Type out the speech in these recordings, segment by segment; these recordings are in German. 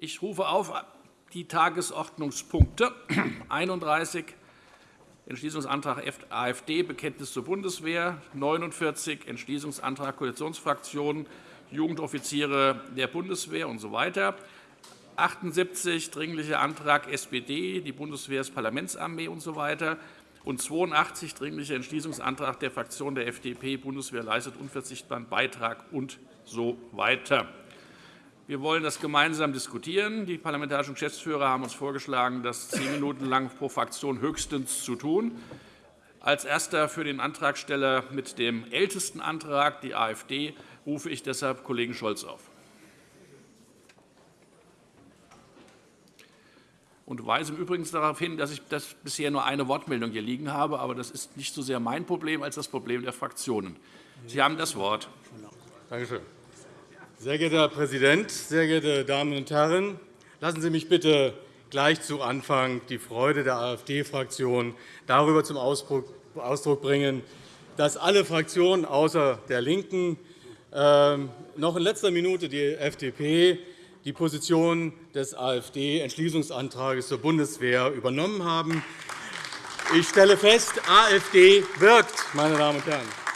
Ich rufe auf die Tagesordnungspunkte 31 Entschließungsantrag AfD Bekenntnis zur Bundeswehr, 49 Entschließungsantrag Koalitionsfraktionen Jugendoffiziere der Bundeswehr usw. So 78 Dringlicher Antrag SPD, die Bundeswehr ist Parlamentsarmee usw. Und 82 Dringlicher Entschließungsantrag der Fraktion der FDP, Bundeswehr leistet unverzichtbaren Beitrag usw. So wir wollen das gemeinsam diskutieren. Die parlamentarischen Geschäftsführer haben uns vorgeschlagen, das zehn Minuten lang pro Fraktion höchstens zu tun. Als Erster für den Antragsteller mit dem ältesten Antrag, die AfD, rufe ich deshalb Kollegen Scholz auf. und weise im Übrigen darauf hin, dass ich das bisher nur eine Wortmeldung hier liegen habe. Aber das ist nicht so sehr mein Problem als das Problem der Fraktionen. Sie haben das Wort. Danke schön. Sehr geehrter Herr Präsident, sehr geehrte Damen und Herren! Lassen Sie mich bitte gleich zu Anfang die Freude der AfD-Fraktion darüber zum Ausdruck bringen, dass alle Fraktionen außer der LINKEN ähm, noch in letzter Minute die FDP die Position des AfD-Entschließungsantrags zur Bundeswehr übernommen haben. Ich stelle fest, AfD wirkt, meine Damen und Herren.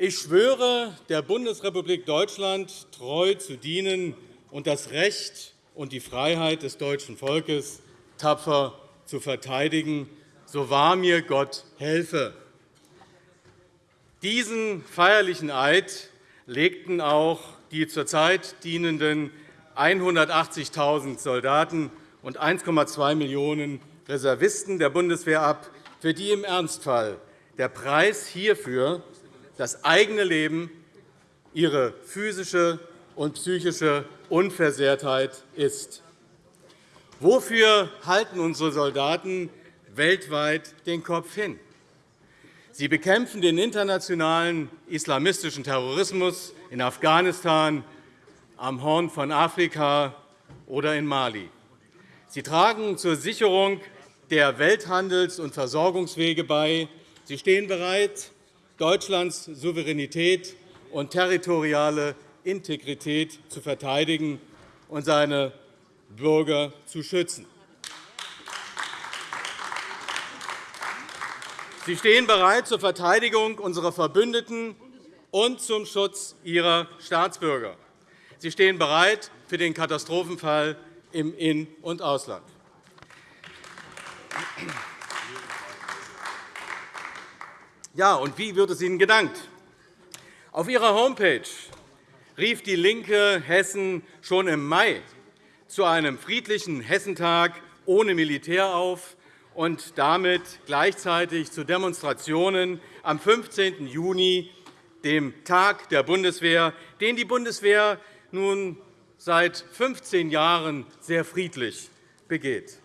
Ich schwöre, der Bundesrepublik Deutschland treu zu dienen und das Recht und die Freiheit des deutschen Volkes tapfer zu verteidigen, so wahr mir Gott helfe. Diesen feierlichen Eid legten auch die zurzeit dienenden 180.000 Soldaten und 1,2 Millionen Reservisten der Bundeswehr ab, für die im Ernstfall der Preis hierfür das eigene Leben, ihre physische und psychische Unversehrtheit ist. Wofür halten unsere Soldaten weltweit den Kopf hin? Sie bekämpfen den internationalen islamistischen Terrorismus in Afghanistan, am Horn von Afrika oder in Mali. Sie tragen zur Sicherung der Welthandels- und Versorgungswege bei. Sie stehen bereit, Deutschlands Souveränität und territoriale Integrität zu verteidigen und seine Bürger zu schützen. Sie stehen bereit zur Verteidigung unserer Verbündeten und zum Schutz ihrer Staatsbürger. Sie stehen bereit für den Katastrophenfall im In- und Ausland. Ja, und wie wird es Ihnen gedankt? Auf Ihrer Homepage rief DIE LINKE Hessen schon im Mai zu einem friedlichen Hessentag ohne Militär auf und damit gleichzeitig zu Demonstrationen am 15. Juni, dem Tag der Bundeswehr, den die Bundeswehr nun seit 15 Jahren sehr friedlich begeht.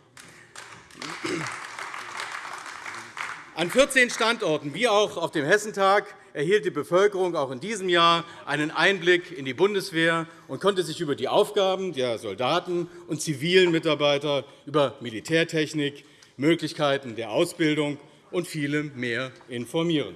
An 14 Standorten, wie auch auf dem Hessentag, erhielt die Bevölkerung auch in diesem Jahr einen Einblick in die Bundeswehr und konnte sich über die Aufgaben der Soldaten und zivilen Mitarbeiter, über Militärtechnik, Möglichkeiten der Ausbildung und vielem mehr informieren.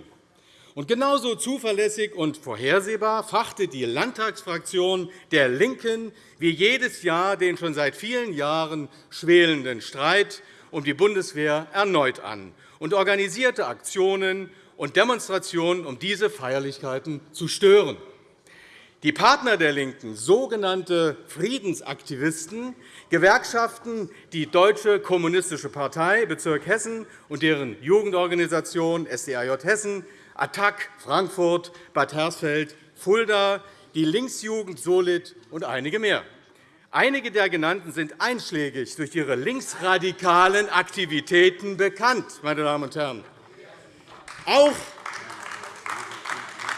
Und genauso zuverlässig und vorhersehbar fachte die Landtagsfraktion der LINKEN wie jedes Jahr den schon seit vielen Jahren schwelenden Streit um die Bundeswehr erneut an und organisierte Aktionen und Demonstrationen, um diese Feierlichkeiten zu stören. Die Partner der LINKEN, sogenannte Friedensaktivisten, Gewerkschaften, die Deutsche Kommunistische Partei Bezirk Hessen und deren Jugendorganisation SDAJ Hessen, ATTAC Frankfurt, Bad Hersfeld, Fulda, die Linksjugend Solid und einige mehr. Einige der genannten sind einschlägig durch ihre linksradikalen Aktivitäten bekannt. Meine Damen und Herren. Auch,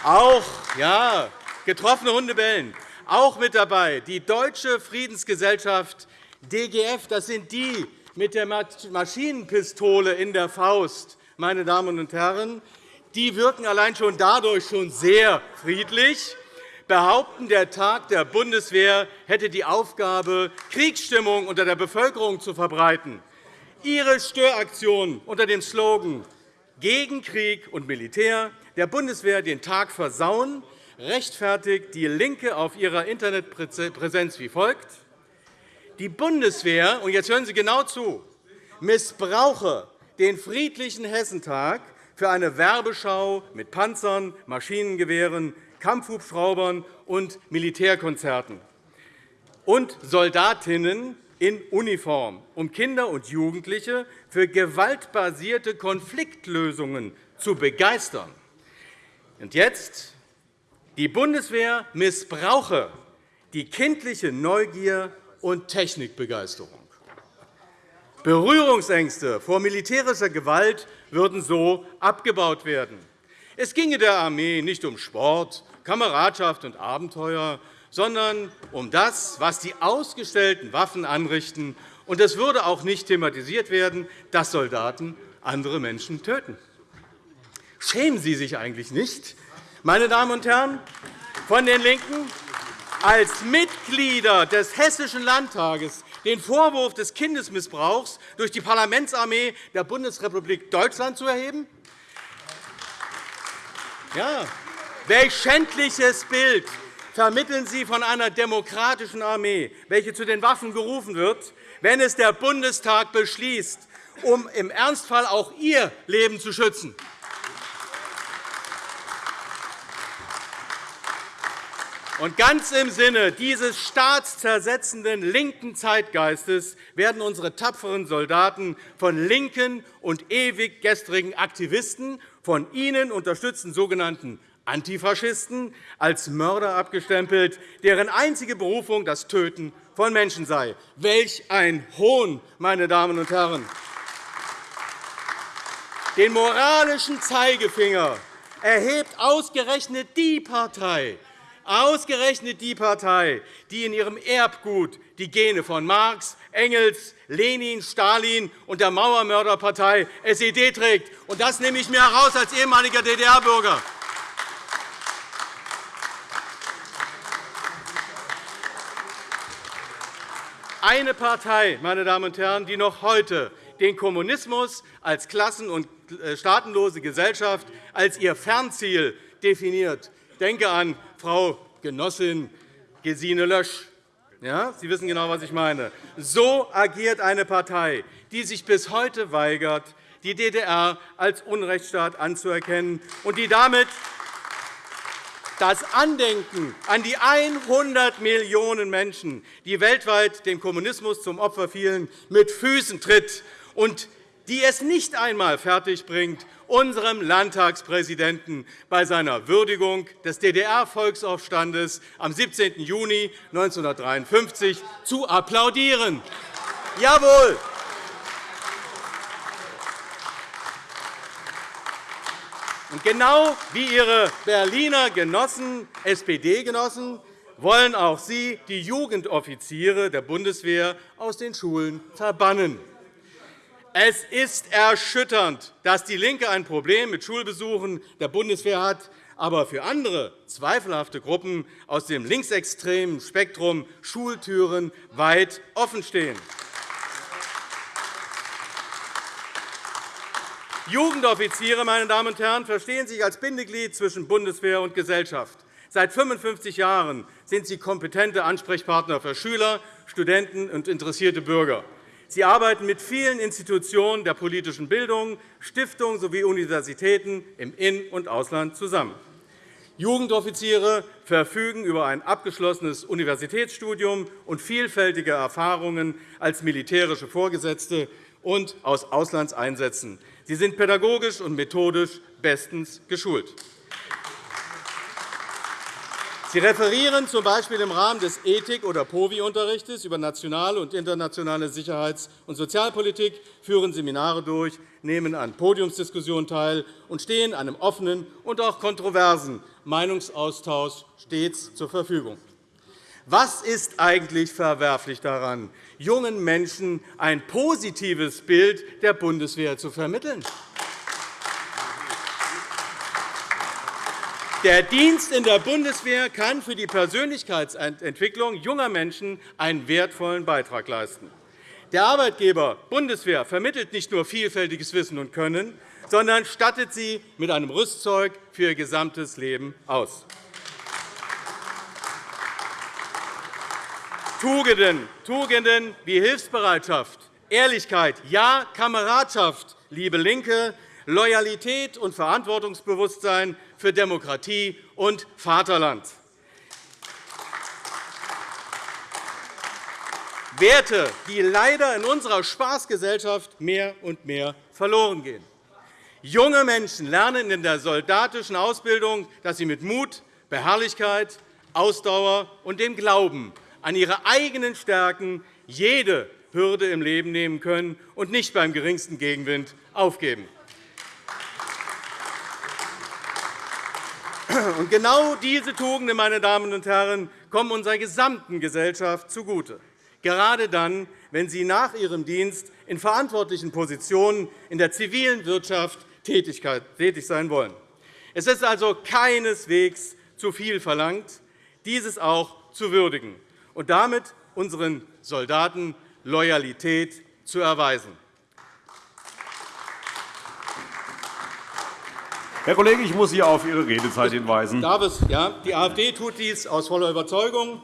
auch ja, getroffene Hunde bellen. Auch mit dabei die Deutsche Friedensgesellschaft DGF. Das sind die mit der Maschinenpistole in der Faust. Meine Damen und Herren. Die wirken allein schon dadurch schon sehr friedlich behaupten, der Tag der Bundeswehr hätte die Aufgabe, Kriegsstimmung unter der Bevölkerung zu verbreiten. Ihre Störaktion unter dem Slogan gegen Krieg und Militär der Bundeswehr den Tag versauen, rechtfertigt DIE LINKE auf ihrer Internetpräsenz wie folgt. Die Bundeswehr, und jetzt hören Sie genau zu, missbrauche den friedlichen Hessentag für eine Werbeschau mit Panzern, Maschinengewehren, Kampfhubschraubern und Militärkonzerten und Soldatinnen in Uniform, um Kinder und Jugendliche für gewaltbasierte Konfliktlösungen zu begeistern. Und jetzt die Bundeswehr missbrauche die kindliche Neugier und Technikbegeisterung. Berührungsängste vor militärischer Gewalt würden so abgebaut werden. Es ginge der Armee nicht um Sport, Kameradschaft und Abenteuer, sondern um das, was die ausgestellten Waffen anrichten. Und es würde auch nicht thematisiert werden, dass Soldaten andere Menschen töten. Schämen Sie sich eigentlich nicht, meine Damen und Herren von den LINKEN, als Mitglieder des Hessischen Landtages den Vorwurf des Kindesmissbrauchs durch die Parlamentsarmee der Bundesrepublik Deutschland zu erheben? Ja. Welch schändliches Bild vermitteln Sie von einer demokratischen Armee, welche zu den Waffen gerufen wird, wenn es der Bundestag beschließt, um im Ernstfall auch Ihr Leben zu schützen? Und ganz im Sinne dieses staatszersetzenden linken Zeitgeistes werden unsere tapferen Soldaten von linken und ewig gestrigen Aktivisten, von ihnen unterstützten sogenannten Antifaschisten, als Mörder abgestempelt, deren einzige Berufung das Töten von Menschen sei. Welch ein Hohn, meine Damen und Herren! Den moralischen Zeigefinger erhebt ausgerechnet die Partei, Ausgerechnet die Partei, die in ihrem Erbgut die Gene von Marx, Engels, Lenin, Stalin und der Mauermörderpartei SED trägt. Das nehme ich mir heraus als ehemaliger DDR-Bürger. Eine Partei, meine Damen und Herren, die noch heute den Kommunismus als klassen- und äh, staatenlose Gesellschaft als ihr Fernziel definiert. Denke an Frau Genossin Gesine Lösch. Ja, Sie wissen genau, was ich meine. So agiert eine Partei, die sich bis heute weigert, die DDR als Unrechtsstaat anzuerkennen und die damit das Andenken an die 100 Millionen Menschen, die weltweit dem Kommunismus zum Opfer fielen, mit Füßen tritt und die es nicht einmal fertigbringt, unserem Landtagspräsidenten bei seiner Würdigung des DDR-Volksaufstandes am 17. Juni 1953 zu applaudieren. Jawohl! Und genau wie Ihre Berliner Genossen, SPD-Genossen, wollen auch Sie die Jugendoffiziere der Bundeswehr aus den Schulen verbannen. Es ist erschütternd, dass DIE LINKE ein Problem mit Schulbesuchen der Bundeswehr hat, aber für andere zweifelhafte Gruppen aus dem linksextremen Spektrum Schultüren weit offenstehen. Jugendoffiziere meine Damen und Herren, verstehen sich als Bindeglied zwischen Bundeswehr und Gesellschaft. Seit 55 Jahren sind sie kompetente Ansprechpartner für Schüler, Studenten und interessierte Bürger. Sie arbeiten mit vielen Institutionen der politischen Bildung, Stiftungen sowie Universitäten im In- und Ausland zusammen. Jugendoffiziere verfügen über ein abgeschlossenes Universitätsstudium und vielfältige Erfahrungen als militärische Vorgesetzte und aus Auslandseinsätzen. Sie sind pädagogisch und methodisch bestens geschult. Sie referieren z. B. im Rahmen des Ethik- oder POVI-Unterrichts über nationale und internationale Sicherheits- und Sozialpolitik, führen Seminare durch, nehmen an Podiumsdiskussionen teil und stehen einem offenen und auch kontroversen Meinungsaustausch stets zur Verfügung. Was ist eigentlich verwerflich daran, jungen Menschen ein positives Bild der Bundeswehr zu vermitteln? Der Dienst in der Bundeswehr kann für die Persönlichkeitsentwicklung junger Menschen einen wertvollen Beitrag leisten. Der Arbeitgeber Bundeswehr vermittelt nicht nur vielfältiges Wissen und Können, sondern stattet sie mit einem Rüstzeug für ihr gesamtes Leben aus. Tugenden, Tugenden wie Hilfsbereitschaft, Ehrlichkeit, ja, Kameradschaft, liebe LINKE, Loyalität und Verantwortungsbewusstsein für Demokratie und Vaterland. Werte, die leider in unserer Spaßgesellschaft mehr und mehr verloren gehen. Junge Menschen lernen in der soldatischen Ausbildung, dass sie mit Mut, Beharrlichkeit, Ausdauer und dem Glauben an ihre eigenen Stärken jede Hürde im Leben nehmen können und nicht beim geringsten Gegenwind aufgeben. Und genau diese Tugenden, meine Damen und Herren, kommen unserer gesamten Gesellschaft zugute, gerade dann, wenn sie nach ihrem Dienst in verantwortlichen Positionen in der zivilen Wirtschaft tätig sein wollen. Es ist also keineswegs zu viel verlangt, dieses auch zu würdigen und damit unseren Soldaten Loyalität zu erweisen. Herr Kollege, ich muss Sie auf Ihre Redezeit hinweisen. Darf es? Ja, die AfD tut dies aus voller Überzeugung.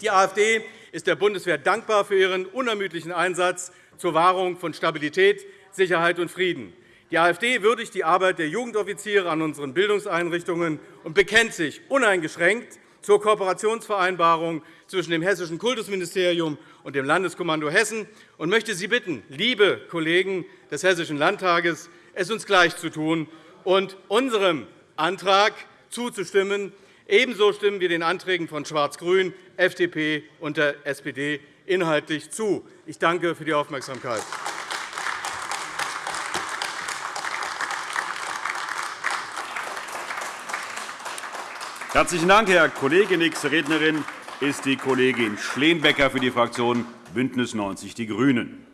Die AfD ist der Bundeswehr dankbar für ihren unermüdlichen Einsatz zur Wahrung von Stabilität, Sicherheit und Frieden. Die AfD würdigt die Arbeit der Jugendoffiziere an unseren Bildungseinrichtungen und bekennt sich uneingeschränkt zur Kooperationsvereinbarung zwischen dem Hessischen Kultusministerium und dem Landeskommando Hessen und möchte Sie bitten, liebe Kollegen des Hessischen Landtages, es uns gleich zu tun und unserem Antrag zuzustimmen. Ebenso stimmen wir den Anträgen von Schwarz-Grün, FDP und der SPD inhaltlich zu. Ich danke für die Aufmerksamkeit. Herzlichen Dank, Herr Kollege. Nächste Rednerin ist die Kollegin Schleenbecker für die Fraktion BÜNDNIS 90 die GRÜNEN.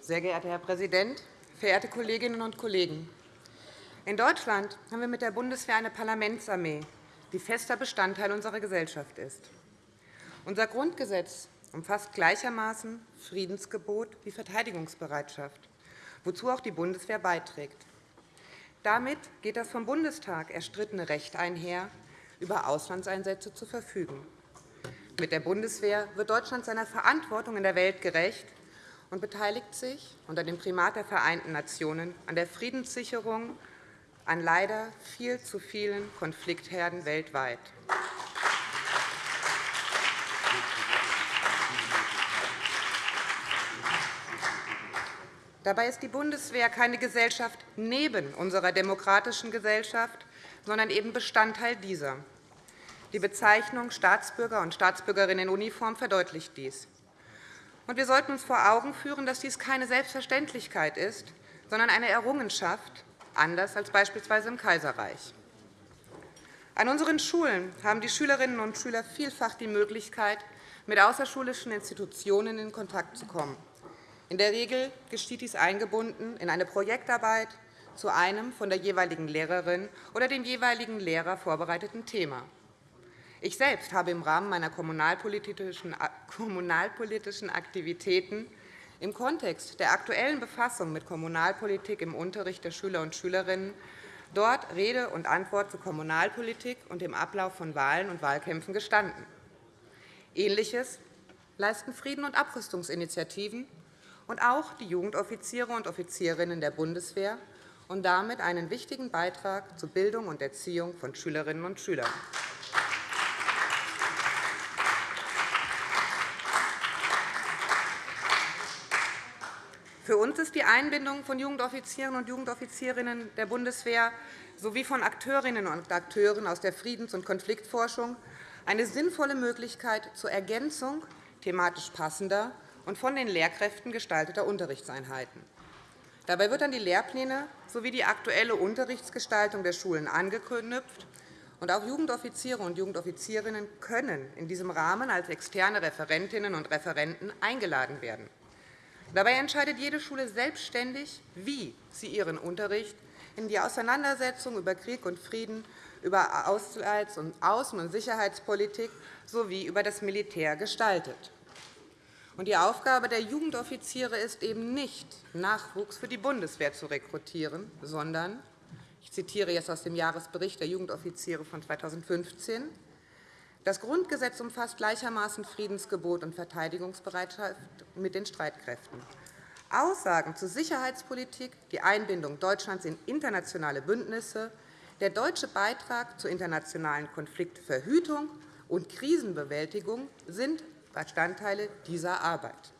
Sehr geehrter Herr Präsident, verehrte Kolleginnen und Kollegen! In Deutschland haben wir mit der Bundeswehr eine Parlamentsarmee, die fester Bestandteil unserer Gesellschaft ist. Unser Grundgesetz umfasst gleichermaßen Friedensgebot wie Verteidigungsbereitschaft wozu auch die Bundeswehr beiträgt. Damit geht das vom Bundestag erstrittene Recht einher, über Auslandseinsätze zu verfügen. Mit der Bundeswehr wird Deutschland seiner Verantwortung in der Welt gerecht und beteiligt sich unter dem Primat der Vereinten Nationen an der Friedenssicherung an leider viel zu vielen Konfliktherden weltweit. Dabei ist die Bundeswehr keine Gesellschaft neben unserer demokratischen Gesellschaft, sondern eben Bestandteil dieser. Die Bezeichnung Staatsbürger und Staatsbürgerinnen in Uniform verdeutlicht dies. wir sollten uns vor Augen führen, dass dies keine Selbstverständlichkeit ist, sondern eine Errungenschaft, anders als beispielsweise im Kaiserreich. An unseren Schulen haben die Schülerinnen und Schüler vielfach die Möglichkeit, mit außerschulischen Institutionen in Kontakt zu kommen. In der Regel geschieht dies eingebunden in eine Projektarbeit zu einem von der jeweiligen Lehrerin oder dem jeweiligen Lehrer vorbereiteten Thema. Ich selbst habe im Rahmen meiner kommunalpolitischen Aktivitäten im Kontext der aktuellen Befassung mit Kommunalpolitik im Unterricht der Schüler und Schülerinnen dort Rede und Antwort zur Kommunalpolitik und dem Ablauf von Wahlen und Wahlkämpfen gestanden. Ähnliches leisten Frieden- und Abrüstungsinitiativen und auch die Jugendoffiziere und Offizierinnen der Bundeswehr und damit einen wichtigen Beitrag zur Bildung und Erziehung von Schülerinnen und Schülern. Für uns ist die Einbindung von Jugendoffizieren und Jugendoffizierinnen der Bundeswehr sowie von Akteurinnen und Akteuren aus der Friedens- und Konfliktforschung eine sinnvolle Möglichkeit zur Ergänzung thematisch passender und von den Lehrkräften gestalteter Unterrichtseinheiten. Dabei wird an die Lehrpläne sowie die aktuelle Unterrichtsgestaltung der Schulen angeknüpft. Und auch Jugendoffiziere und Jugendoffizierinnen können in diesem Rahmen als externe Referentinnen und Referenten eingeladen werden. Dabei entscheidet jede Schule selbstständig, wie sie ihren Unterricht in die Auseinandersetzung über Krieg und Frieden, über Außen- und Sicherheitspolitik sowie über das Militär gestaltet. Die Aufgabe der Jugendoffiziere ist eben nicht, Nachwuchs für die Bundeswehr zu rekrutieren, sondern Ich zitiere jetzt aus dem Jahresbericht der Jugendoffiziere von 2015. Das Grundgesetz umfasst gleichermaßen Friedensgebot und Verteidigungsbereitschaft mit den Streitkräften. Aussagen zur Sicherheitspolitik, die Einbindung Deutschlands in internationale Bündnisse, der deutsche Beitrag zur internationalen Konfliktverhütung und Krisenbewältigung sind Bestandteile dieser Arbeit.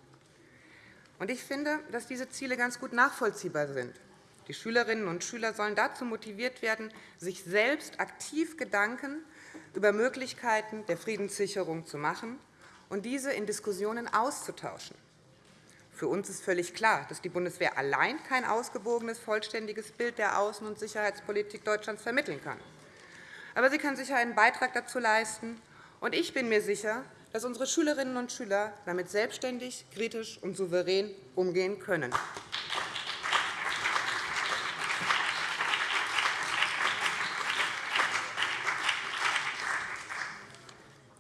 Ich finde, dass diese Ziele ganz gut nachvollziehbar sind. Die Schülerinnen und Schüler sollen dazu motiviert werden, sich selbst aktiv Gedanken über Möglichkeiten der Friedenssicherung zu machen und diese in Diskussionen auszutauschen. Für uns ist völlig klar, dass die Bundeswehr allein kein ausgewogenes, vollständiges Bild der Außen- und Sicherheitspolitik Deutschlands vermitteln kann. Aber sie kann sicher einen Beitrag dazu leisten. Ich bin mir sicher, dass unsere Schülerinnen und Schüler damit selbstständig, kritisch und souverän umgehen können.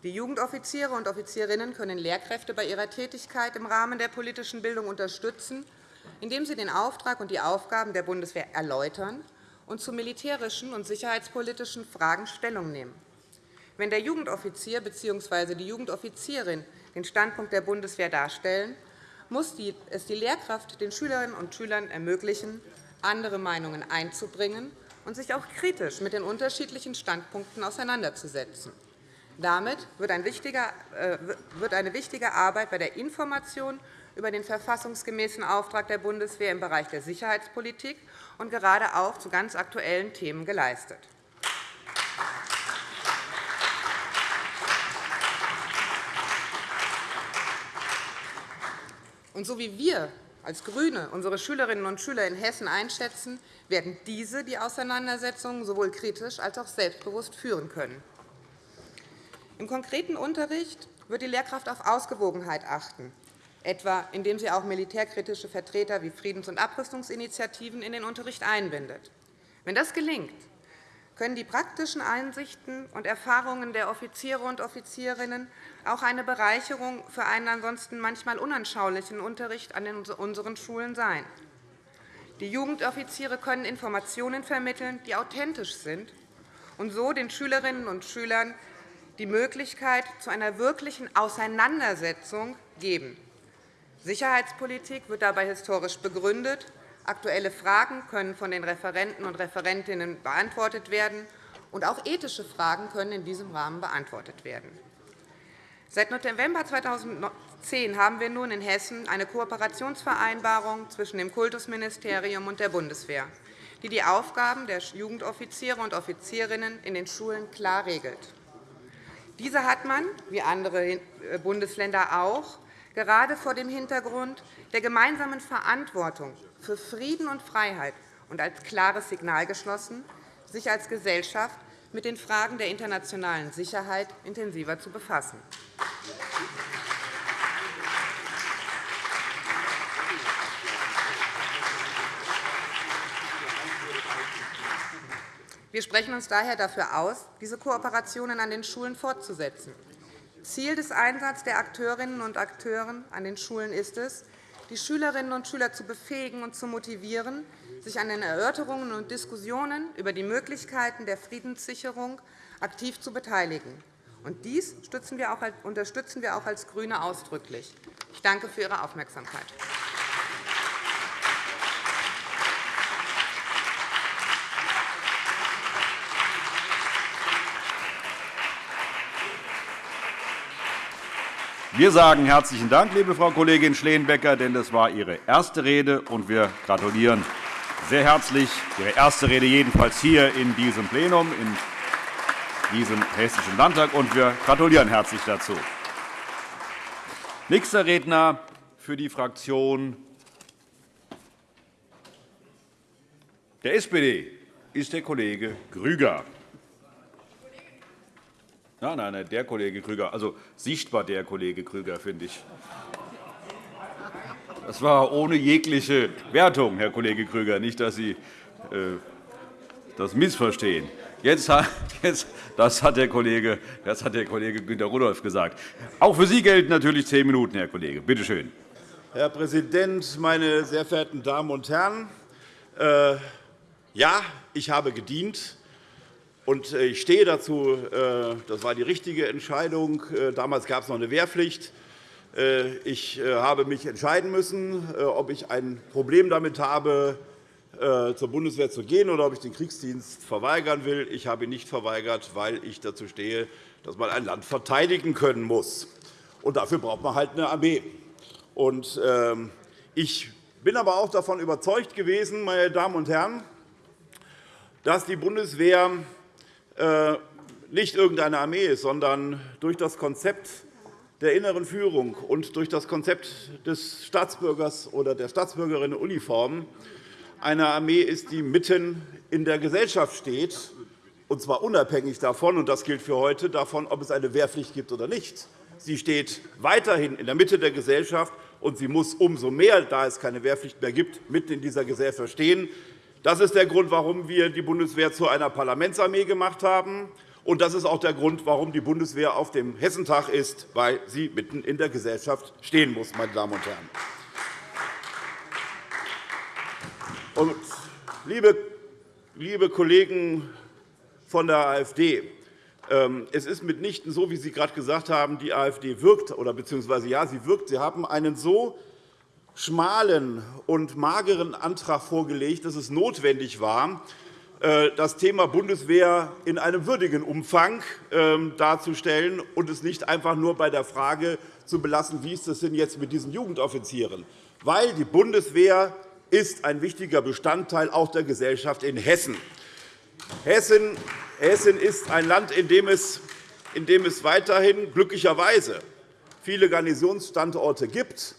Die Jugendoffiziere und Offizierinnen können Lehrkräfte bei ihrer Tätigkeit im Rahmen der politischen Bildung unterstützen, indem sie den Auftrag und die Aufgaben der Bundeswehr erläutern und zu militärischen und sicherheitspolitischen Fragen Stellung nehmen. Wenn der Jugendoffizier bzw. die Jugendoffizierin den Standpunkt der Bundeswehr darstellen, muss es die Lehrkraft den Schülerinnen und Schülern ermöglichen, andere Meinungen einzubringen und sich auch kritisch mit den unterschiedlichen Standpunkten auseinanderzusetzen. Damit wird eine wichtige Arbeit bei der Information über den verfassungsgemäßen Auftrag der Bundeswehr im Bereich der Sicherheitspolitik und gerade auch zu ganz aktuellen Themen geleistet. Und so wie wir als GRÜNE unsere Schülerinnen und Schüler in Hessen einschätzen, werden diese die Auseinandersetzungen sowohl kritisch als auch selbstbewusst führen können. Im konkreten Unterricht wird die Lehrkraft auf Ausgewogenheit achten, etwa indem sie auch militärkritische Vertreter wie Friedens- und Abrüstungsinitiativen in den Unterricht einbindet. Wenn das gelingt, können die praktischen Einsichten und Erfahrungen der Offiziere und Offizierinnen auch eine Bereicherung für einen ansonsten manchmal unanschaulichen Unterricht an unseren Schulen sein. Die Jugendoffiziere können Informationen vermitteln, die authentisch sind und so den Schülerinnen und Schülern die Möglichkeit zu einer wirklichen Auseinandersetzung geben. Sicherheitspolitik wird dabei historisch begründet. Aktuelle Fragen können von den Referenten und Referentinnen beantwortet werden, und auch ethische Fragen können in diesem Rahmen beantwortet werden. Seit November 2010 haben wir nun in Hessen eine Kooperationsvereinbarung zwischen dem Kultusministerium und der Bundeswehr, die die Aufgaben der Jugendoffiziere und Offizierinnen in den Schulen klar regelt. Diese hat man, wie andere äh, Bundesländer auch, gerade vor dem Hintergrund der gemeinsamen Verantwortung für Frieden und Freiheit und als klares Signal geschlossen, sich als Gesellschaft mit den Fragen der internationalen Sicherheit intensiver zu befassen. Wir sprechen uns daher dafür aus, diese Kooperationen an den Schulen fortzusetzen. Ziel des Einsatzes der Akteurinnen und Akteure an den Schulen ist es, die Schülerinnen und Schüler zu befähigen und zu motivieren, sich an den Erörterungen und Diskussionen über die Möglichkeiten der Friedenssicherung aktiv zu beteiligen. dies unterstützen wir auch als GRÜNE ausdrücklich. Ich danke für Ihre Aufmerksamkeit. Wir sagen herzlichen Dank, liebe Frau Kollegin Schleenbecker, denn das war Ihre erste Rede, und wir gratulieren sehr herzlich. Ihre erste Rede jedenfalls hier in diesem Plenum, in diesem Hessischen Landtag, und wir gratulieren herzlich dazu. Nächster Redner für die Fraktion der SPD ist der Kollege Grüger. Nein, nein, der Kollege Krüger, also sichtbar der Kollege Krüger, finde ich. Das war ohne jegliche Wertung, Herr Kollege Krüger, nicht, dass Sie äh, das missverstehen. Jetzt, jetzt, das, hat der Kollege, das hat der Kollege Günter Rudolph gesagt. Auch für Sie gelten natürlich zehn Minuten, Herr Kollege. Bitte schön. Herr Präsident, meine sehr verehrten Damen und Herren! Äh, ja, ich habe gedient. Und ich stehe dazu, das war die richtige Entscheidung. Damals gab es noch eine Wehrpflicht. Ich habe mich entscheiden müssen, ob ich ein Problem damit habe, zur Bundeswehr zu gehen oder ob ich den Kriegsdienst verweigern will. Ich habe ihn nicht verweigert, weil ich dazu stehe, dass man ein Land verteidigen können muss. Und dafür braucht man halt eine Armee. Und, ähm, ich bin aber auch davon überzeugt gewesen, meine Damen und Herren, dass die Bundeswehr äh, nicht irgendeine Armee ist, sondern durch das Konzept der inneren Führung und durch das Konzept des Staatsbürgers oder der Staatsbürgerin in Uniform eine Armee ist, die mitten in der Gesellschaft steht, und zwar unabhängig davon, und das gilt für heute, davon, ob es eine Wehrpflicht gibt oder nicht. Sie steht weiterhin in der Mitte der Gesellschaft, und sie muss umso mehr, da es keine Wehrpflicht mehr gibt, mitten in dieser Gesellschaft stehen. Das ist der Grund, warum wir die Bundeswehr zu einer Parlamentsarmee gemacht haben. Und das ist auch der Grund, warum die Bundeswehr auf dem Hessentag ist, weil sie mitten in der Gesellschaft stehen muss, meine Damen und Herren. Und, liebe, liebe Kollegen von der AfD, ähm, es ist mitnichten so, wie Sie gerade gesagt haben, die AfD wirkt, oder beziehungsweise ja, sie wirkt. Sie haben einen so schmalen und mageren Antrag vorgelegt, dass es notwendig war, äh, das Thema Bundeswehr in einem würdigen Umfang ähm, darzustellen und es nicht einfach nur bei der Frage zu belassen, wie ist es denn jetzt mit diesen Jugendoffizieren? Weil die Bundeswehr ist ein wichtiger Bestandteil auch der Gesellschaft in Hessen. Hessen ist ein Land, in dem es weiterhin glücklicherweise viele Garnisonsstandorte gibt.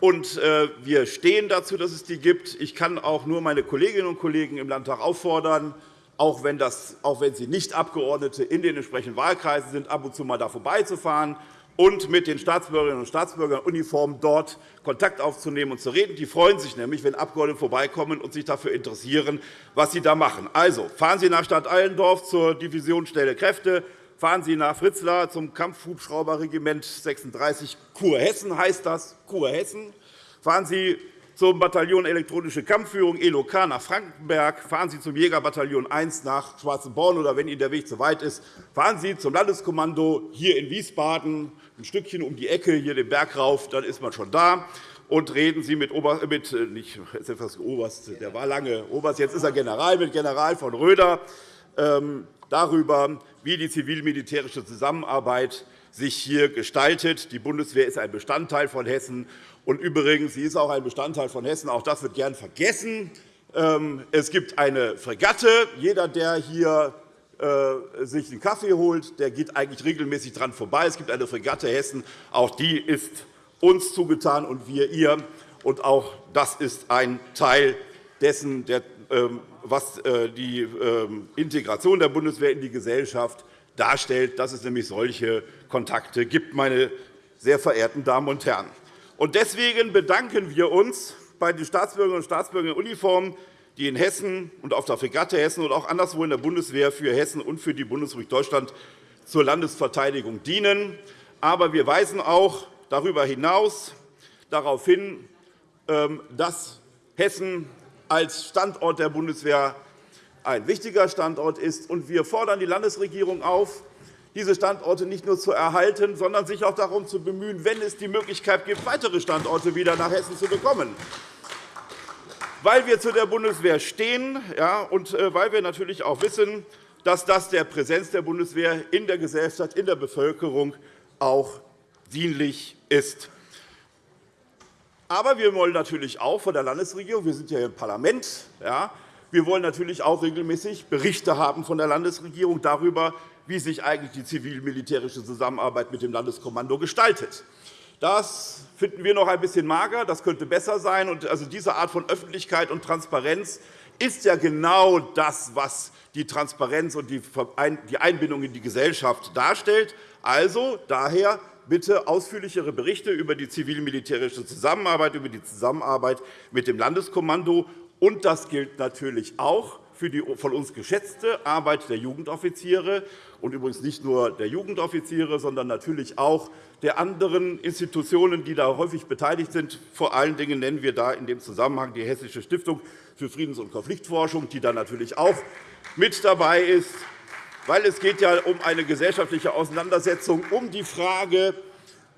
Und äh, wir stehen dazu, dass es die gibt. Ich kann auch nur meine Kolleginnen und Kollegen im Landtag auffordern, auch wenn, das, auch wenn sie nicht Abgeordnete in den entsprechenden Wahlkreisen sind, ab und zu mal da vorbeizufahren und mit den Staatsbürgerinnen und Staatsbürgern in Uniform dort Kontakt aufzunehmen und zu reden. Die freuen sich nämlich, wenn Abgeordnete vorbeikommen und sich dafür interessieren, was sie da machen. Also, fahren Sie nach Stadt Allendorf zur Division Schnelle Kräfte, fahren Sie nach Fritzlar zum Kampfhubschrauberregiment 36 Kurhessen heißt das, Kurhessen. Fahren Sie zum Bataillon Elektronische Kampfführung ELOK nach Frankenberg, fahren Sie zum Jägerbataillon 1 nach Schwarzenborn oder wenn Ihnen der Weg zu weit ist, fahren Sie zum Landeskommando hier in Wiesbaden, ein Stückchen um die Ecke, hier den Berg rauf, dann ist man schon da. Und reden Sie mit, Ober, mit äh, nicht, jetzt etwas Oberst, der war lange Oberst, jetzt ist er General, mit General von Röder ähm, darüber, wie die zivil-militärische Zusammenarbeit sich hier gestaltet. Die Bundeswehr ist ein Bestandteil von Hessen. Und übrigens, sie ist auch ein Bestandteil von Hessen. Auch das wird gern vergessen. Ähm, es gibt eine Fregatte. Jeder, der hier äh, sich einen Kaffee holt, der geht eigentlich regelmäßig dran vorbei. Es gibt eine Fregatte Hessen. Auch die ist uns zugetan und wir ihr. Und auch das ist ein Teil dessen, ähm, was äh, die ähm, Integration der Bundeswehr in die Gesellschaft darstellt, dass es nämlich solche Kontakte gibt, meine sehr verehrten Damen und Herren. Deswegen bedanken wir uns bei den Staatsbürgerinnen und Staatsbürgern in Uniform, die in Hessen und auf der Fregatte Hessen und auch anderswo in der Bundeswehr für Hessen und für die Bundesrepublik Deutschland zur Landesverteidigung dienen. Aber wir weisen auch darüber hinaus darauf hin, ähm, dass Hessen als Standort der Bundeswehr ein wichtiger Standort ist. Wir fordern die Landesregierung auf, diese Standorte nicht nur zu erhalten, sondern sich auch darum zu bemühen, wenn es die Möglichkeit gibt, weitere Standorte wieder nach Hessen zu bekommen. Weil wir zu der Bundeswehr stehen und äh, weil wir natürlich auch wissen, dass das der Präsenz der Bundeswehr in der Gesellschaft, in der Bevölkerung auch dienlich ist. Aber wir wollen natürlich auch von der Landesregierung, wir sind ja im Parlament, ja, wir wollen natürlich auch regelmäßig Berichte haben von der Landesregierung darüber, wie sich eigentlich die zivil-militärische Zusammenarbeit mit dem Landeskommando gestaltet. Das finden wir noch ein bisschen mager. Das könnte besser sein. also diese Art von Öffentlichkeit und Transparenz ist ja genau das, was die Transparenz und die Einbindung in die Gesellschaft darstellt. Also daher bitte ausführlichere Berichte über die zivil-militärische Zusammenarbeit, über die Zusammenarbeit mit dem Landeskommando. Und das gilt natürlich auch für die von uns geschätzte Arbeit der Jugendoffiziere. Und übrigens nicht nur der Jugendoffiziere, sondern natürlich auch der anderen Institutionen, die da häufig beteiligt sind. Vor allen Dingen nennen wir da in dem Zusammenhang die Hessische Stiftung für Friedens- und Konfliktforschung, die da natürlich auch mit dabei ist, weil es geht ja um eine gesellschaftliche Auseinandersetzung um die Frage,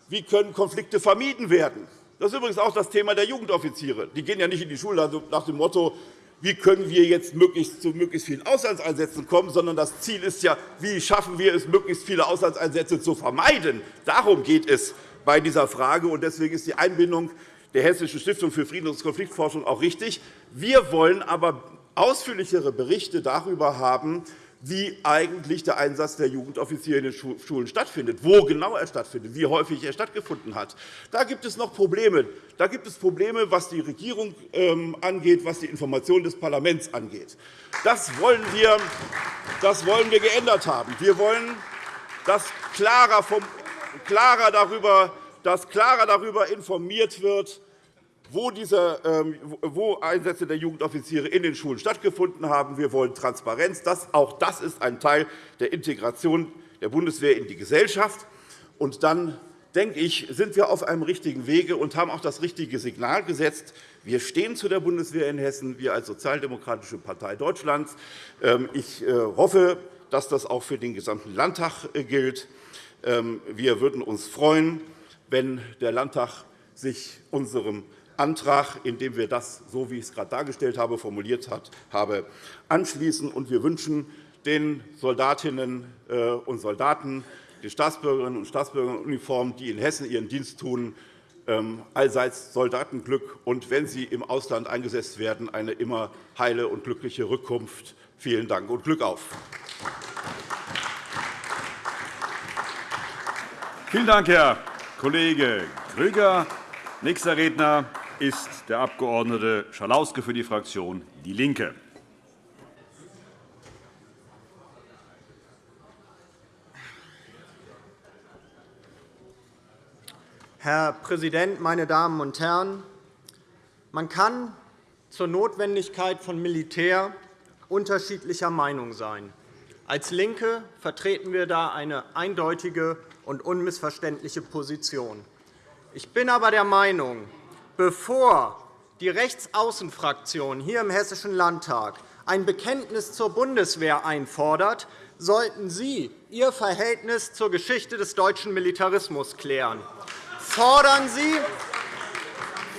wie können Konflikte vermieden werden. Das ist übrigens auch das Thema der Jugendoffiziere. Die gehen ja nicht in die Schule nach dem Motto, wie können wir jetzt möglichst zu möglichst vielen Auslandseinsätzen kommen, sondern das Ziel ist ja, wie schaffen wir es, möglichst viele Auslandseinsätze zu vermeiden. Darum geht es bei dieser Frage. Deswegen ist die Einbindung der Hessischen Stiftung für Friedens- und Konfliktforschung auch richtig. Wir wollen aber ausführlichere Berichte darüber haben, wie eigentlich der Einsatz der Jugendoffiziere in den Schulen stattfindet, wo genau er stattfindet, wie häufig er stattgefunden hat. Da gibt es noch Probleme. Da gibt es Probleme, was die Regierung ähm, angeht, was die Information des Parlaments angeht. Das wollen wir, das wollen wir geändert haben. Wir wollen, dass klarer, vom, klarer, darüber, dass klarer darüber informiert wird, wo, diese, ähm, wo Einsätze der Jugendoffiziere in den Schulen stattgefunden haben. Wir wollen Transparenz. Das, auch das ist ein Teil der Integration der Bundeswehr in die Gesellschaft. Und dann denke ich, sind wir auf einem richtigen Wege und haben auch das richtige Signal gesetzt. Wir stehen zu der Bundeswehr in Hessen, wir als Sozialdemokratische Partei Deutschlands. Ähm, ich äh, hoffe, dass das auch für den gesamten Landtag äh, gilt. Ähm, wir würden uns freuen, wenn der Landtag sich unserem Antrag, in dem wir das, so wie ich es gerade dargestellt habe, formuliert habe, anschließen. wir wünschen den Soldatinnen äh, und Soldaten, den Staatsbürgerinnen und Staatsbürgern in Uniform, die in Hessen ihren Dienst tun, ähm, allseits Soldatenglück und, wenn sie im Ausland eingesetzt werden, eine immer heile und glückliche Rückkunft. Vielen Dank und Glück auf! Vielen Dank, Herr Kollege Grüger. Nächster Redner ist der Abg. Schalauske für die Fraktion DIE LINKE. Herr Präsident, meine Damen und Herren! Man kann zur Notwendigkeit von Militär unterschiedlicher Meinung sein. Als LINKE vertreten wir da eine eindeutige und unmissverständliche Position. Ich bin aber der Meinung, bevor die Rechtsaußenfraktion hier im Hessischen Landtag ein Bekenntnis zur Bundeswehr einfordert, sollten Sie Ihr Verhältnis zur Geschichte des deutschen Militarismus klären. Fordern Sie,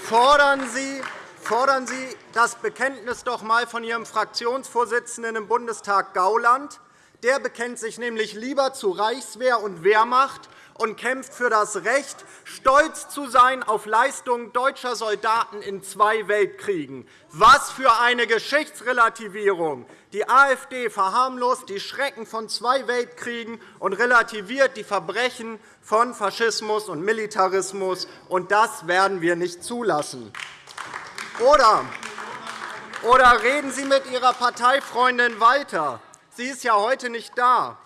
fordern Sie, fordern Sie das Bekenntnis doch einmal von Ihrem Fraktionsvorsitzenden im Bundestag Gauland. Der bekennt sich nämlich lieber zu Reichswehr und Wehrmacht und kämpft für das Recht, stolz zu sein auf Leistungen deutscher Soldaten in zwei Weltkriegen. Was für eine Geschichtsrelativierung! Die AfD verharmlost die Schrecken von zwei Weltkriegen und relativiert die Verbrechen von Faschismus und Militarismus. Und das werden wir nicht zulassen. Oder, oder reden Sie mit Ihrer Parteifreundin weiter. Sie ist ja heute nicht da.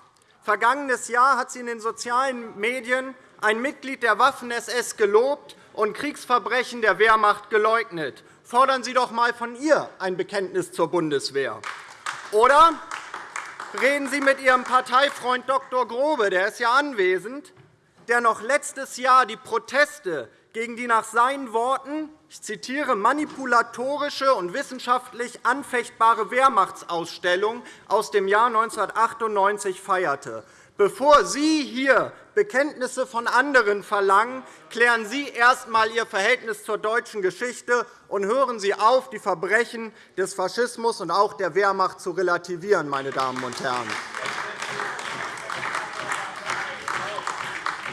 Vergangenes Jahr hat sie in den sozialen Medien ein Mitglied der Waffen-SS gelobt und Kriegsverbrechen der Wehrmacht geleugnet. Fordern Sie doch einmal von ihr ein Bekenntnis zur Bundeswehr. Oder reden Sie mit Ihrem Parteifreund Dr. Grobe, der ist ja anwesend, der noch letztes Jahr die Proteste gegen die nach seinen Worten ich zitiere, manipulatorische und wissenschaftlich anfechtbare Wehrmachtsausstellung aus dem Jahr 1998 feierte. Bevor Sie hier Bekenntnisse von anderen verlangen, klären Sie erst einmal Ihr Verhältnis zur deutschen Geschichte und hören Sie auf, die Verbrechen des Faschismus und auch der Wehrmacht zu relativieren. Meine Damen und Herren.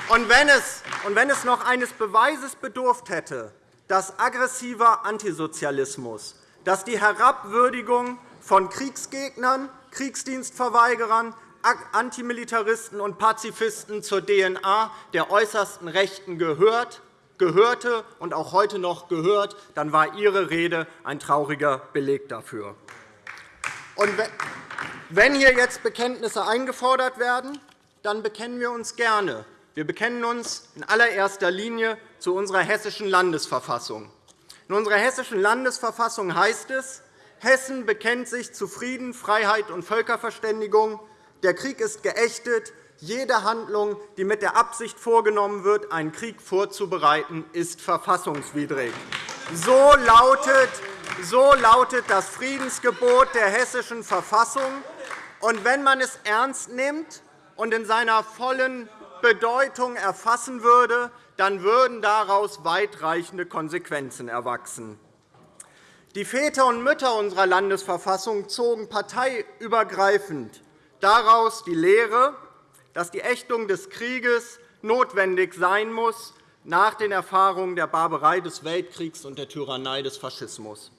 Und wenn, es, und wenn es noch eines Beweises bedurft hätte, dass aggressiver Antisozialismus, dass die Herabwürdigung von Kriegsgegnern, Kriegsdienstverweigerern, Antimilitaristen und Pazifisten zur DNA der äußersten Rechten gehört, gehörte und auch heute noch gehört, dann war Ihre Rede ein trauriger Beleg dafür. Wenn hier jetzt Bekenntnisse eingefordert werden, dann bekennen wir uns gerne. Wir bekennen uns in allererster Linie zu unserer Hessischen Landesverfassung. In unserer Hessischen Landesverfassung heißt es, Hessen bekennt sich zu Frieden, Freiheit und Völkerverständigung. Der Krieg ist geächtet. Jede Handlung, die mit der Absicht vorgenommen wird, einen Krieg vorzubereiten, ist verfassungswidrig. So lautet, so lautet das Friedensgebot der Hessischen Verfassung. Und wenn man es ernst nimmt und in seiner vollen Bedeutung erfassen würde, dann würden daraus weitreichende Konsequenzen erwachsen. Die Väter und Mütter unserer Landesverfassung zogen parteiübergreifend daraus die Lehre, dass die Ächtung des Krieges notwendig sein muss nach den Erfahrungen der Barbarei des Weltkriegs und der Tyrannei des Faschismus.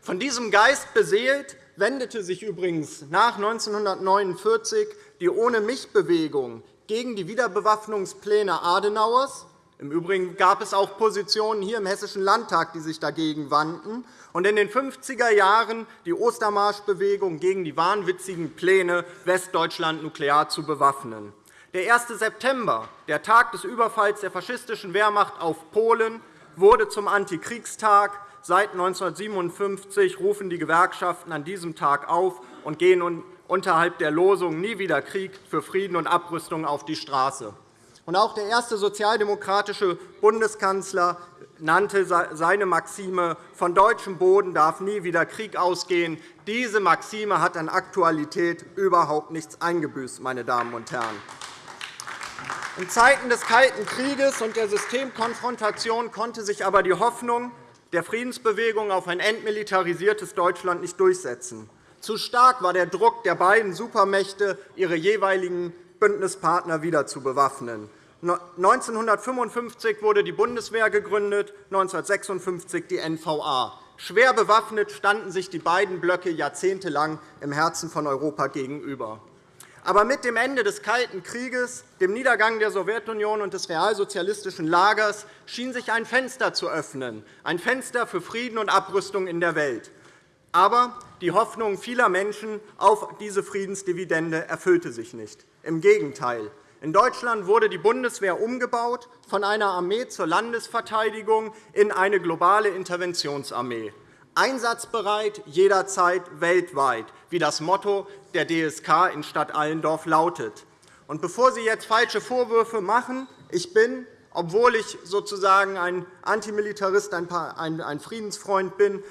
Von diesem Geist beseelt wendete sich übrigens nach 1949 die Ohne-mich-Bewegung gegen die Wiederbewaffnungspläne Adenauers. Im Übrigen gab es auch Positionen hier im Hessischen Landtag, die sich dagegen wandten. Und in den 50er Jahren die Ostermarschbewegung gegen die wahnwitzigen Pläne, Westdeutschland nuklear zu bewaffnen. Der 1. September, der Tag des Überfalls der faschistischen Wehrmacht auf Polen, wurde zum Antikriegstag. Seit 1957 rufen die Gewerkschaften an diesem Tag auf und gehen unterhalb der Losung Nie wieder Krieg für Frieden und Abrüstung auf die Straße. Auch der erste sozialdemokratische Bundeskanzler nannte seine Maxime, von deutschem Boden darf nie wieder Krieg ausgehen. Diese Maxime hat an Aktualität überhaupt nichts eingebüßt. Meine Damen und Herren. In Zeiten des Kalten Krieges und der Systemkonfrontation konnte sich aber die Hoffnung der Friedensbewegung auf ein entmilitarisiertes Deutschland nicht durchsetzen. Zu stark war der Druck der beiden Supermächte, ihre jeweiligen Bündnispartner wieder zu bewaffnen. 1955 wurde die Bundeswehr gegründet, 1956 die NVA. Schwer bewaffnet standen sich die beiden Blöcke jahrzehntelang im Herzen von Europa gegenüber. Aber mit dem Ende des Kalten Krieges, dem Niedergang der Sowjetunion und des realsozialistischen Lagers schien sich ein Fenster zu öffnen, ein Fenster für Frieden und Abrüstung in der Welt. Aber die Hoffnung vieler Menschen auf diese Friedensdividende erfüllte sich nicht. Im Gegenteil. In Deutschland wurde die Bundeswehr umgebaut von einer Armee zur Landesverteidigung in eine globale Interventionsarmee. Einsatzbereit jederzeit weltweit, wie das Motto der DSK in Stadt Allendorf lautet. Und bevor Sie jetzt falsche Vorwürfe machen, ich bin, obwohl ich sozusagen ein Antimilitarist, ein Friedensfreund bin,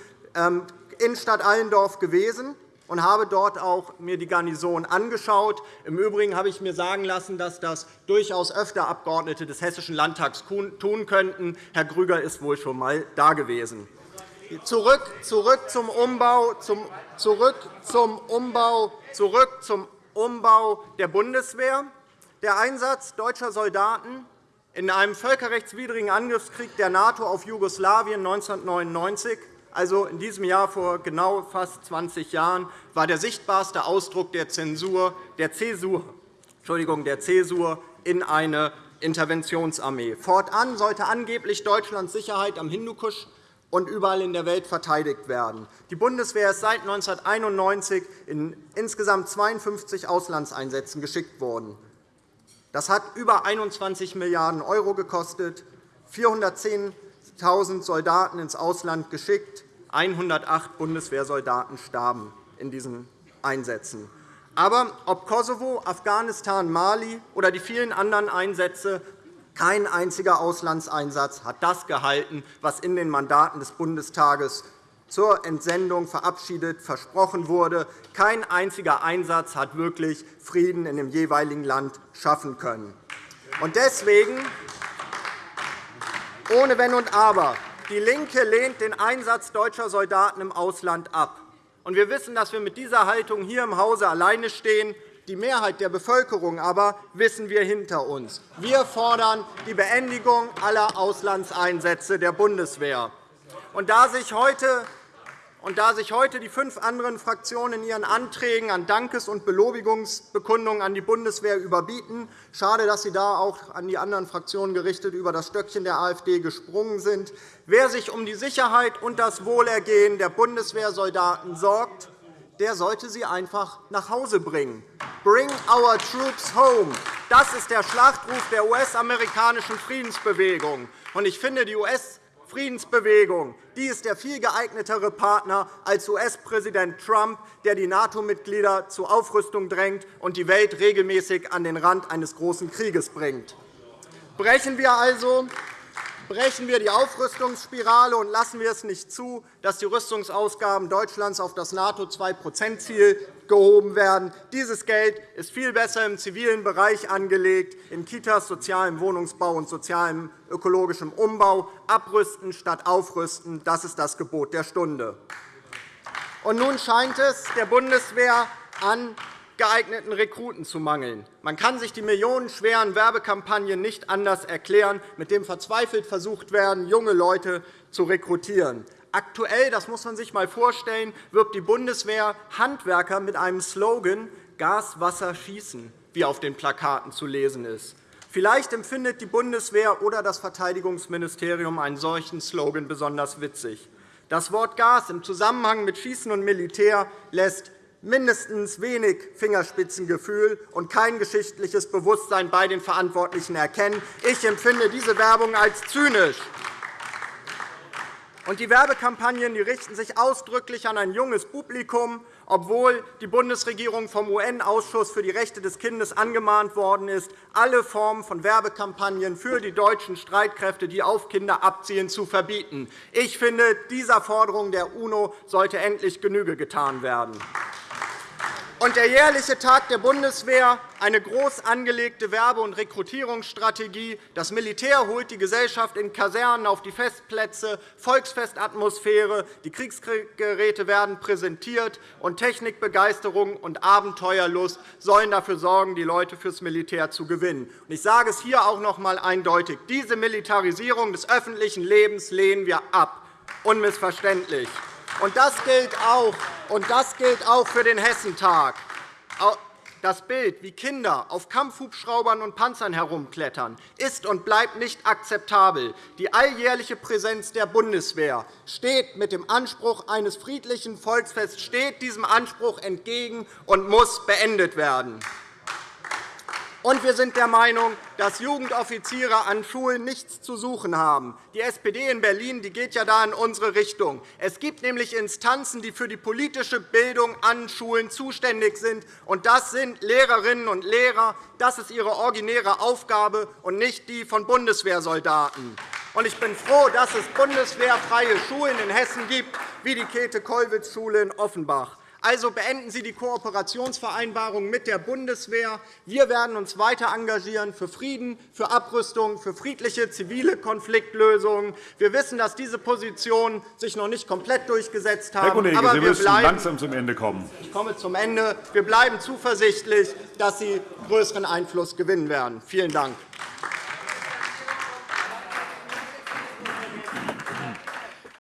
in Stadt Allendorf gewesen und habe dort auch mir die Garnison angeschaut. Im Übrigen habe ich mir sagen lassen, dass das durchaus öfter Abgeordnete des Hessischen Landtags tun könnten. Herr Grüger ist wohl schon einmal da gewesen. Zurück, zurück, zum Umbau, zum, zurück, zum Umbau, zurück zum Umbau der Bundeswehr. Der Einsatz deutscher Soldaten in einem völkerrechtswidrigen Angriffskrieg der NATO auf Jugoslawien 1999 also in diesem Jahr vor genau fast 20 Jahren, war der sichtbarste Ausdruck der Zensur, der Zäsur, Entschuldigung, der Zäsur in eine Interventionsarmee. Fortan sollte angeblich Deutschlands Sicherheit am Hindukusch und überall in der Welt verteidigt werden. Die Bundeswehr ist seit 1991 in insgesamt 52 Auslandseinsätzen geschickt worden. Das hat über 21 Milliarden € gekostet, 410 1.000 Soldaten ins Ausland geschickt. 108 Bundeswehrsoldaten starben in diesen Einsätzen. Aber ob Kosovo, Afghanistan, Mali oder die vielen anderen Einsätze, kein einziger Auslandseinsatz hat das gehalten, was in den Mandaten des Bundestages zur Entsendung verabschiedet versprochen wurde. Kein einziger Einsatz hat wirklich Frieden in dem jeweiligen Land schaffen können. Deswegen ohne Wenn und Aber. Die LINKE lehnt den Einsatz deutscher Soldaten im Ausland ab. Wir wissen, dass wir mit dieser Haltung hier im Hause alleine stehen. Die Mehrheit der Bevölkerung aber wissen wir hinter uns. Wir fordern die Beendigung aller Auslandseinsätze der Bundeswehr. Und da sich heute und da sich heute die fünf anderen Fraktionen in ihren Anträgen an Dankes- und Belobigungsbekundungen an die Bundeswehr überbieten, schade, dass Sie da auch an die anderen Fraktionen gerichtet über das Stöckchen der AfD gesprungen sind. Wer sich um die Sicherheit und das Wohlergehen der Bundeswehrsoldaten sorgt, der sollte sie einfach nach Hause bringen. Bring our troops home. Das ist der Schlachtruf der US-amerikanischen Friedensbewegung. Ich finde, die US Friedensbewegung. Die ist der viel geeignetere Partner als US-Präsident Trump, der die NATO-Mitglieder zur Aufrüstung drängt und die Welt regelmäßig an den Rand eines großen Krieges bringt. Brechen wir also brechen wir die Aufrüstungsspirale und lassen wir es nicht zu, dass die Rüstungsausgaben Deutschlands auf das NATO-2-%-Ziel gehoben werden. Dieses Geld ist viel besser im zivilen Bereich angelegt, in Kitas, sozialem Wohnungsbau und sozialem ökologischem Umbau. Abrüsten statt aufrüsten, das ist das Gebot der Stunde. Und nun scheint es der Bundeswehr an geeigneten Rekruten zu mangeln. Man kann sich die millionenschweren Werbekampagnen nicht anders erklären, mit denen verzweifelt versucht werden, junge Leute zu rekrutieren. Aktuell, das muss man sich einmal vorstellen, wirbt die Bundeswehr Handwerker mit einem Slogan Gas, Wasser, Schießen, wie auf den Plakaten zu lesen ist. Vielleicht empfindet die Bundeswehr oder das Verteidigungsministerium einen solchen Slogan besonders witzig. Das Wort Gas im Zusammenhang mit Schießen und Militär lässt mindestens wenig Fingerspitzengefühl und kein geschichtliches Bewusstsein bei den Verantwortlichen erkennen. Ich empfinde diese Werbung als zynisch. Und die Werbekampagnen richten sich ausdrücklich an ein junges Publikum, obwohl die Bundesregierung vom UN-Ausschuss für die Rechte des Kindes angemahnt worden ist, alle Formen von Werbekampagnen für die deutschen Streitkräfte, die auf Kinder abzielen, zu verbieten. Ich finde, dieser Forderung der UNO sollte endlich Genüge getan werden. Und der jährliche Tag der Bundeswehr, eine groß angelegte Werbe- und Rekrutierungsstrategie. Das Militär holt die Gesellschaft in Kasernen auf die Festplätze, Volksfestatmosphäre, die Kriegsgeräte werden präsentiert, und Technikbegeisterung und Abenteuerlust sollen dafür sorgen, die Leute fürs Militär zu gewinnen. Ich sage es hier auch noch einmal eindeutig. Diese Militarisierung des öffentlichen Lebens lehnen wir ab. Unmissverständlich. Und das gilt auch, und das gilt auch für den Hessentag. Das Bild, wie Kinder auf Kampfhubschraubern und Panzern herumklettern, ist und bleibt nicht akzeptabel. Die alljährliche Präsenz der Bundeswehr steht mit dem Anspruch eines friedlichen Volksfests steht diesem Anspruch entgegen und muss beendet werden. Und wir sind der Meinung, dass Jugendoffiziere an Schulen nichts zu suchen haben. Die SPD in Berlin die geht ja da in unsere Richtung. Es gibt nämlich Instanzen, die für die politische Bildung an Schulen zuständig sind. Und das sind Lehrerinnen und Lehrer. Das ist ihre originäre Aufgabe und nicht die von Bundeswehrsoldaten. Ich bin froh, dass es bundeswehrfreie Schulen in Hessen gibt, wie die Käthe-Kollwitz-Schule in Offenbach. Also beenden Sie die Kooperationsvereinbarung mit der Bundeswehr. Wir werden uns weiter engagieren für Frieden, für Abrüstung, für friedliche zivile Konfliktlösungen. Wir wissen, dass diese Positionen sich noch nicht komplett durchgesetzt haben. Herr Kollege, aber Sie wir müssen bleiben, langsam zum Ende kommen. Ich komme zum Ende. Wir bleiben zuversichtlich, dass Sie größeren Einfluss gewinnen werden. Vielen Dank.